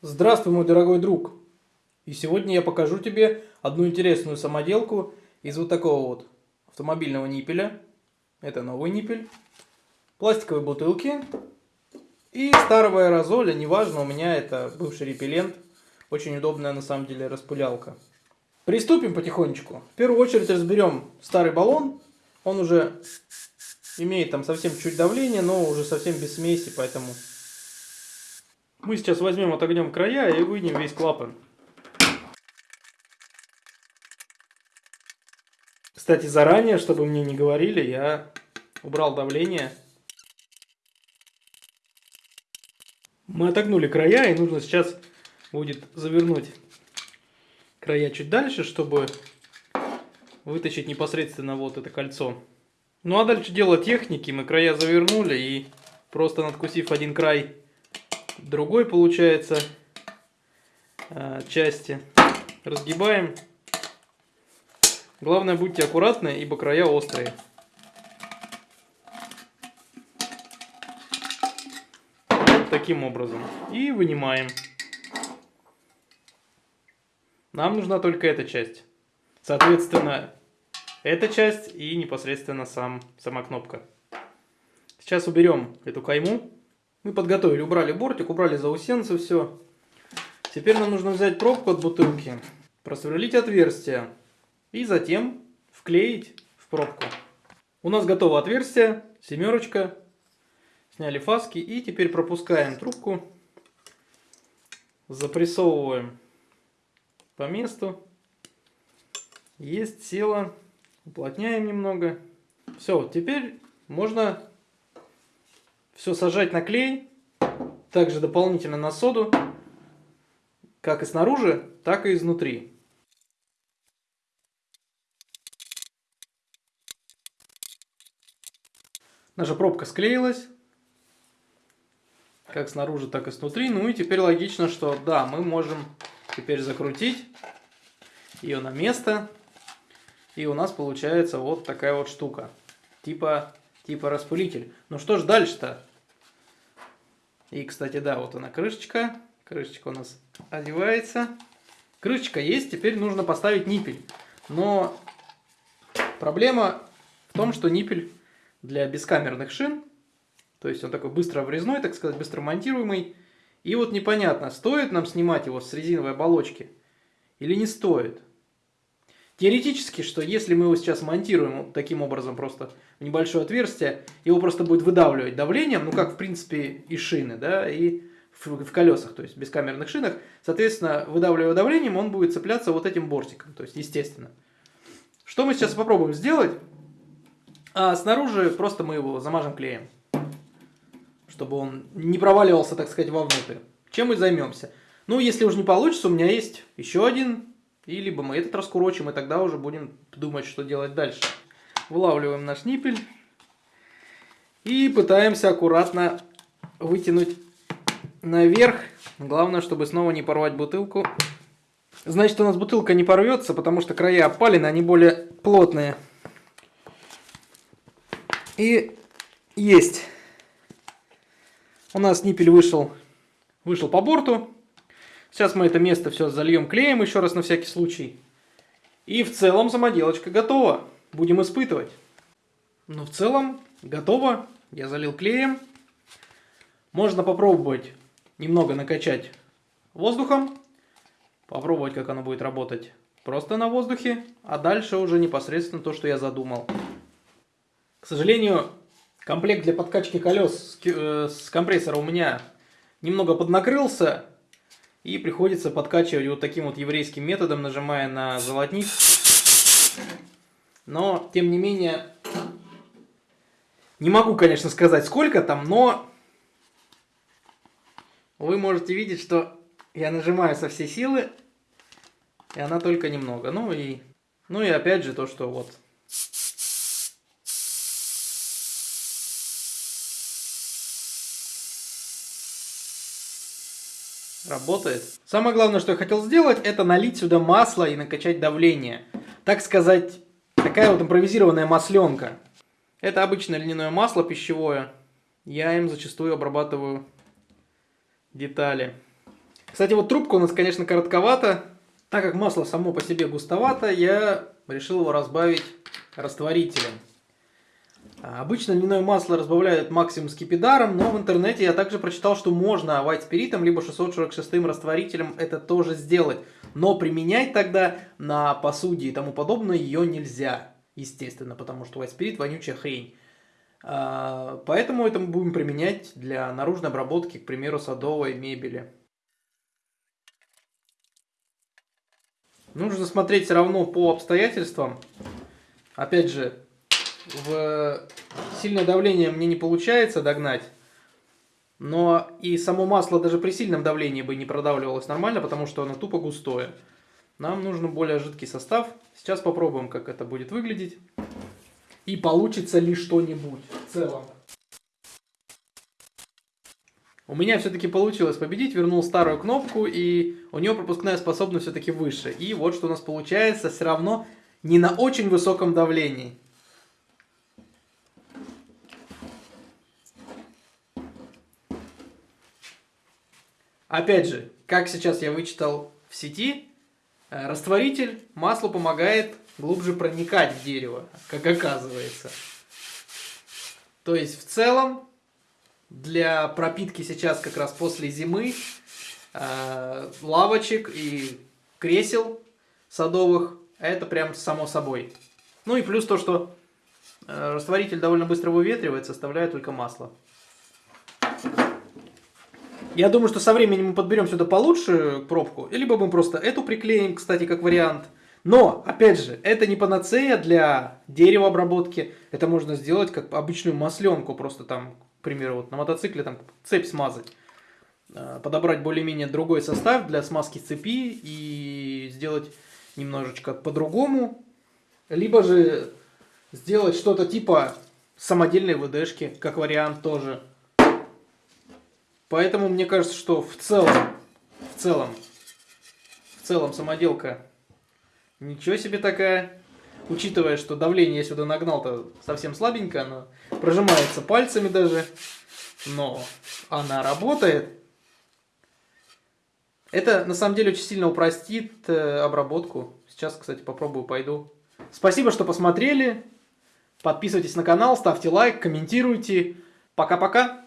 Здравствуй, мой дорогой друг! И сегодня я покажу тебе одну интересную самоделку из вот такого вот автомобильного ниппеля. Это новый ниппель. Пластиковые бутылки. И старого аэрозоля, неважно, у меня это бывший репеллент. Очень удобная на самом деле распылялка. Приступим потихонечку. В первую очередь разберем старый баллон. Он уже имеет там совсем чуть давление, но уже совсем без смеси, поэтому мы сейчас возьмем, отогнем края и вынем весь клапан. Кстати, заранее, чтобы мне не говорили, я убрал давление. Мы отогнули края, и нужно сейчас будет завернуть края чуть дальше, чтобы вытащить непосредственно вот это кольцо. Ну а дальше дело техники. Мы края завернули и просто надкусив один край другой получается э, части. Разгибаем. Главное будьте аккуратны, ибо края острые. Вот таким образом. И вынимаем. Нам нужна только эта часть. Соответственно, эта часть и непосредственно сам, сама кнопка. Сейчас уберем эту кайму. Мы подготовили, убрали бортик, убрали заусенцы, все. Теперь нам нужно взять пробку от бутылки, просверлить отверстие и затем вклеить в пробку. У нас готово отверстие, семерочка. Сняли фаски и теперь пропускаем трубку. Запрессовываем по месту. Есть, села. Уплотняем немного. Все, теперь можно все сажать на клей, также дополнительно на соду, как и снаружи, так и изнутри. Наша пробка склеилась, как снаружи, так и снутри. Ну и теперь логично, что да, мы можем теперь закрутить ее на место. И у нас получается вот такая вот штука. Типа, типа распылитель. Ну что ж дальше-то? И, кстати, да, вот она крышечка. Крышечка у нас одевается. Крышечка есть, теперь нужно поставить ниппель. Но проблема в том, что ниппель для бескамерных шин, то есть он такой быстро врезной, так сказать, быстро монтируемый. И вот непонятно, стоит нам снимать его с резиновой оболочки или не стоит. Теоретически, что если мы его сейчас монтируем таким образом просто в небольшое отверстие, его просто будет выдавливать давлением, ну как в принципе и шины, да, и в, в колесах, то есть в бескамерных шинах, соответственно, выдавливая давлением, он будет цепляться вот этим бортиком, то есть естественно. Что мы сейчас попробуем сделать? А снаружи просто мы его замажем клеем, чтобы он не проваливался, так сказать, вовнутрь. Чем мы займемся? Ну, если уже не получится, у меня есть еще один и либо мы этот раскурочим, и тогда уже будем думать, что делать дальше. Вылавливаем наш ниппель. И пытаемся аккуратно вытянуть наверх. Главное, чтобы снова не порвать бутылку. Значит, у нас бутылка не порвется, потому что края опалены, они более плотные. И есть. У нас ниппель вышел, вышел по борту. Сейчас мы это место все зальем клеем еще раз на всякий случай. И в целом самоделочка готова. Будем испытывать. Ну, в целом, готово. Я залил клеем. Можно попробовать немного накачать воздухом. Попробовать, как оно будет работать просто на воздухе. А дальше уже непосредственно то, что я задумал. К сожалению, комплект для подкачки колес с э, компрессора у меня немного поднакрылся. И приходится подкачивать вот таким вот еврейским методом, нажимая на золотник. Но, тем не менее, не могу, конечно, сказать сколько там, но вы можете видеть, что я нажимаю со всей силы, и она только немного. Ну и, ну и опять же то, что вот Работает. Самое главное, что я хотел сделать, это налить сюда масло и накачать давление. Так сказать, такая вот импровизированная масленка. Это обычное льняное масло пищевое. Я им зачастую обрабатываю детали. Кстати, вот трубка у нас, конечно, коротковата. Так как масло само по себе густовато, я решил его разбавить растворителем. Обычно льняное масло разбавляют максимум скипидаром, но в интернете я также прочитал, что можно white спиритом либо 646 растворителем это тоже сделать. Но применять тогда на посуде и тому подобное ее нельзя, естественно, потому что white spirit вонючая хрень. А, поэтому это мы будем применять для наружной обработки, к примеру, садовой мебели. Нужно смотреть все равно по обстоятельствам. Опять же, в сильное давление мне не получается догнать. Но и само масло даже при сильном давлении бы не продавливалось нормально, потому что оно тупо густое. Нам нужен более жидкий состав. Сейчас попробуем, как это будет выглядеть. И получится ли что-нибудь в целом. У меня все-таки получилось победить, вернул старую кнопку, и у нее пропускная способность все-таки выше. И вот что у нас получается, все равно не на очень высоком давлении. Опять же, как сейчас я вычитал в сети, э, растворитель маслу помогает глубже проникать в дерево, как оказывается. То есть в целом для пропитки сейчас как раз после зимы э, лавочек и кресел садовых это прям само собой. Ну и плюс то, что э, растворитель довольно быстро выветривается, оставляя только масло. Я думаю, что со временем мы подберем сюда получше пробку, либо мы просто эту приклеим, кстати, как вариант. Но, опять же, это не панацея для деревообработки. Это можно сделать как обычную масленку, просто там, к примеру, вот на мотоцикле там цепь смазать. Э, подобрать более-менее другой состав для смазки цепи и сделать немножечко по-другому. Либо же сделать что-то типа самодельной ВДшки, как вариант тоже. Поэтому мне кажется, что в целом, в целом, в целом самоделка ничего себе такая. Учитывая, что давление я сюда нагнал-то совсем слабенько, оно прожимается пальцами даже. Но она работает. Это на самом деле очень сильно упростит э, обработку. Сейчас, кстати, попробую, пойду. Спасибо, что посмотрели. Подписывайтесь на канал, ставьте лайк, комментируйте. Пока-пока.